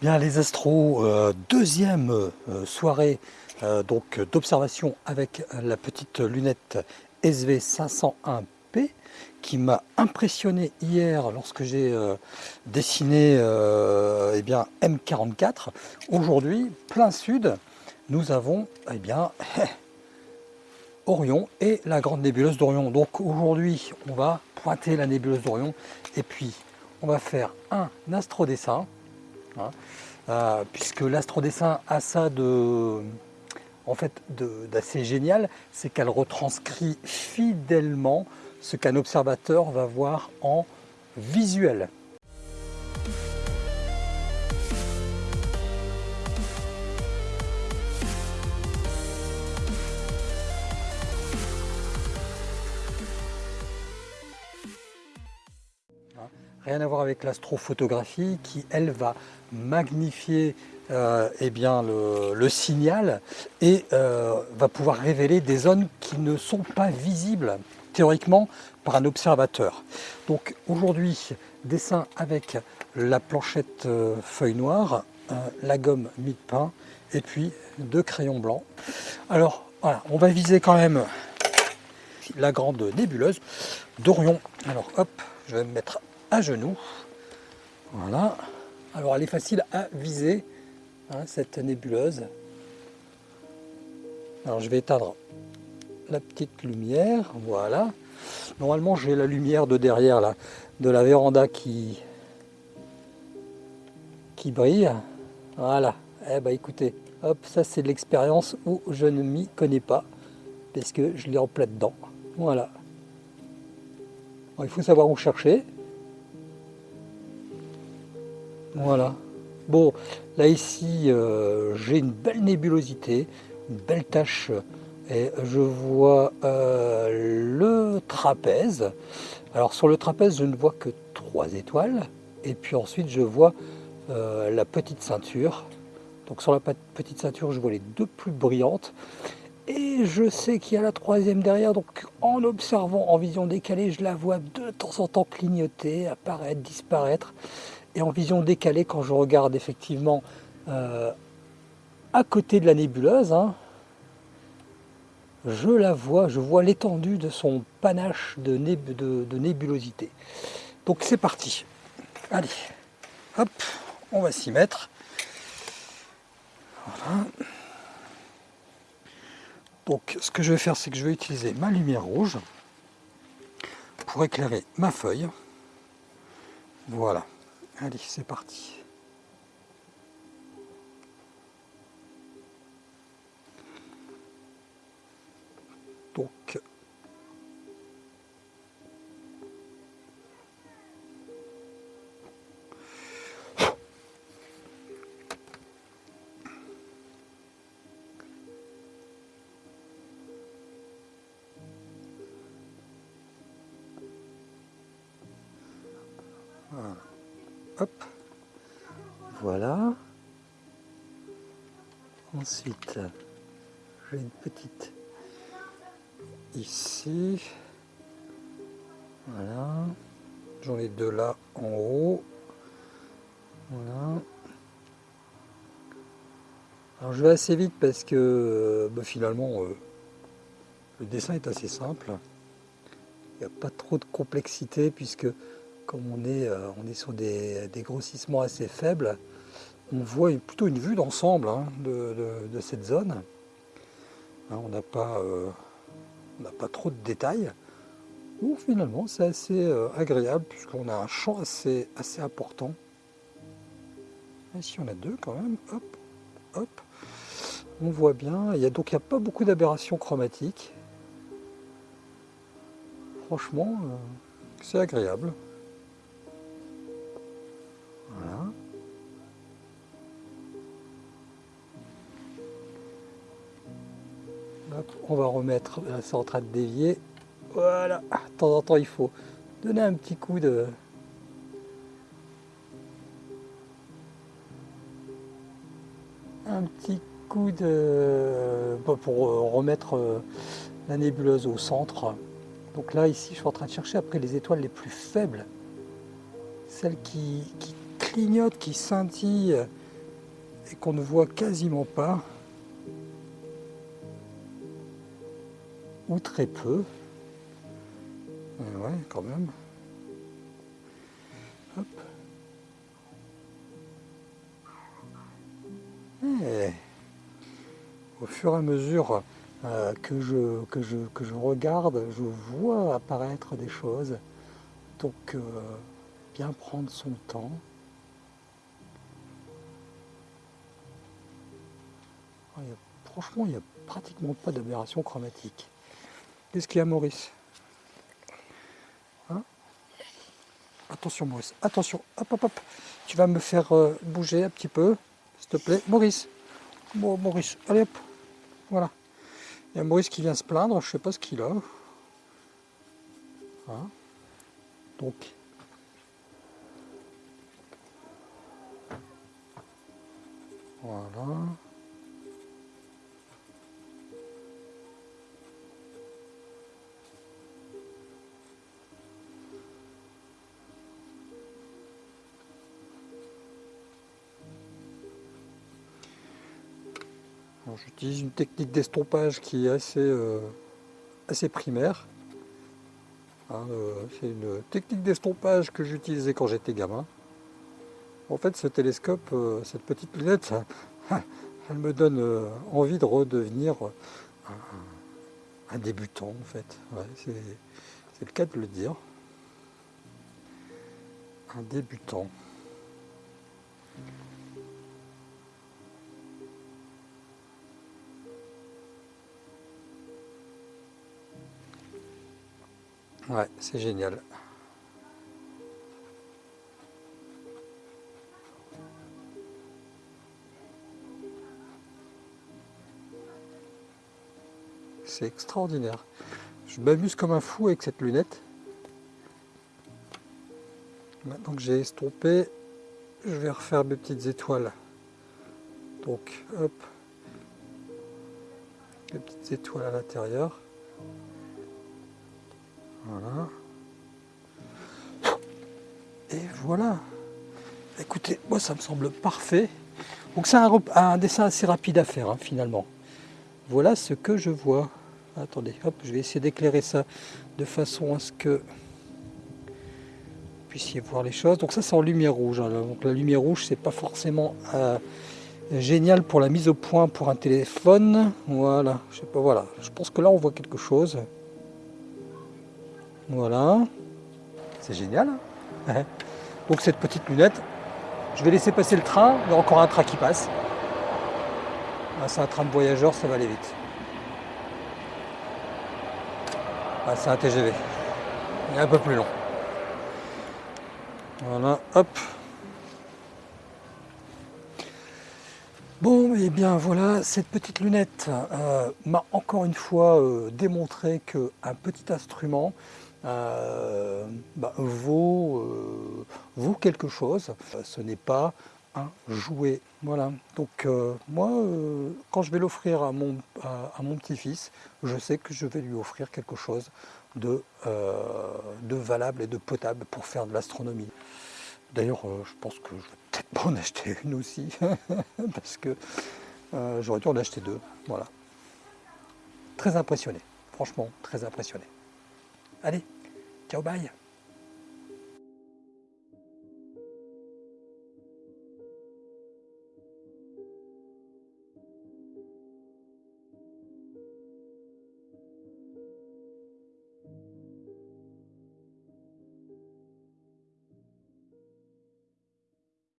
Bien les astros, euh, deuxième euh, soirée euh, donc d'observation avec la petite lunette SV501P qui m'a impressionné hier lorsque j'ai dessiné eh bien, M44. Aujourd'hui, plein sud, nous avons eh bien, Orion et la grande nébuleuse d'Orion. Donc aujourd'hui, on va pointer la nébuleuse d'Orion et puis on va faire un astrodessin Hein. Euh, puisque l'astrodessin a ça de, en fait, d'assez génial, c'est qu'elle retranscrit fidèlement ce qu'un observateur va voir en visuel. Rien à voir avec l'astrophotographie qui, elle, va magnifier euh, eh bien, le, signal et euh, va pouvoir révéler des zones qui ne sont pas visibles théoriquement par un observateur. Donc aujourd'hui, dessin avec la planchette euh, feuille noire, la gomme mid-pain et puis deux crayons blancs. Alors voilà, on va viser quand même la grande nébuleuse d'Orion. Alors hop, je vais me mettre à genoux. Voilà. Alors elle est facile à viser, hein, cette nébuleuse. Alors je vais éteindre la petite lumière, voilà. Normalement j'ai la lumière de derrière là, de la véranda qui, qui brille. Voilà. Eh ben écoutez, hop, ça c'est l'expérience où je ne m'y connais pas, parce que je l'ai en plein dedans. Voilà. il faut savoir où chercher. Voilà. Bon, là ici, euh, j'ai une belle nébulosité, une belle tache, et je vois euh, le trapèze. Alors sur le trapèze, je ne vois que trois étoiles, et puis ensuite je vois euh, la petite ceinture. Donc sur la petite ceinture, je vois les deux plus brillantes, et je sais qu'il y a la troisième derrière, donc en observant en vision décalée, je la vois de temps en temps clignoter, apparaître, disparaître. Et en vision décalée, quand je regarde effectivement euh, à côté de la nébuleuse, hein, je la vois, je vois l'étendue de son panache de, de nébulosité. Donc c'est parti. Allez, hop, on va s'y mettre. Voilà. Donc ce que je vais faire, c'est que je vais utiliser ma lumière rouge pour éclairer ma feuille. Voilà. Allez, c'est parti. Donc. Voilà. Ensuite, j'ai une petite ici. Voilà. J'en ai deux là en haut. Voilà. Alors je vais assez vite parce que bah, finalement euh, le dessin est assez simple. Il n'y a pas trop de complexité puisque comme on est, euh, sur des, grossissements assez faibles, on voit plutôt une vue d'ensemble hein, de, cette zone. Hein, on n'a pas, euh, trop de détails. Finalement c'est assez euh, agréable puisqu'on a un champ assez, assez important. Ici on a deux quand même, hop, hop. On voit bien, il donc il n'y a pas beaucoup d'aberrations chromatiques. Franchement, c'est agréable. On va remettre, c'est en train de dévier. Voilà, de temps en temps il faut donner un petit coup de... Un petit coup de... pour remettre euh, la nébuleuse au centre. Donc là, ici, je suis en train de chercher après les étoiles les plus faibles. Celles qui clignotent, qui scintillent et qu'on ne voit quasiment pas, ou très peu. Ouais, quand même. Au fur et à mesure euh, que, je, que, je, que je regarde, je vois apparaître des choses. Donc, euh, bien prendre son temps. Franchement, il n'y a pratiquement pas d'aberration chromatique. Qu'est-ce qu'il y a, Maurice? Hein? Attention, Maurice, attention, hop, hop, hop. Tu vas me faire euh, bouger un petit peu, s'il te plaît. Maurice, bon, Maurice, allez hop, voilà. Il y a Maurice qui vient se plaindre, je ne sais pas ce qu'il a. Hein? Donc, voilà. J'utilise une technique d'estompage qui est assez, euh, assez primaire. Hein, euh, c'est une technique d'estompage que j'utilisais quand j'étais gamin. En fait, ce télescope, euh, cette petite lunette, elle me donne envie de redevenir un, débutant, en fait. c'est le cas de le dire. Un débutant. Ouais, c'est génial. C'est extraordinaire. Je m'amuse comme un fou avec cette lunette. Maintenant que j'ai estompé, je vais refaire mes petites étoiles. Donc, hop, les petites étoiles à l'intérieur. Voilà. Et voilà. Écoutez, moi ça me semble parfait. Donc c'est un, dessin assez rapide à faire hein, finalement. Voilà ce que je vois. Attendez, hop, je vais essayer d'éclairer ça de façon à ce que vous puissiez voir les choses. Donc ça c'est en lumière rouge. Hein. La lumière rouge c'est pas forcément euh, génial pour la mise au point pour un téléphone. Voilà, je sais pas, voilà. Je pense que là on voit quelque chose. Voilà. C'est génial. Hein. Donc cette petite lunette, je vais laisser passer le train. Il y a encore un train qui passe. Ah, c'est un train de voyageurs, ça va aller vite. Ah, c'est un TGV. Il est un peu plus long. Voilà, hop. Bon, et eh bien voilà, cette petite lunette euh, m'a encore une fois euh, démontré qu'un petit instrument euh, bah, vaut, euh, vaut, quelque chose. Ce n'est pas un jouet. Voilà. Donc euh, moi, quand je vais l'offrir à mon, à, mon petit-fils, je sais que je vais lui offrir quelque chose de, de valable et de potable pour faire de l'astronomie. D'ailleurs, je pense que je vais peut-être pas en acheter une aussi, parce que j'aurais dû en acheter deux. Voilà. Très impressionné, franchement, très impressionné. Allez, ciao, bye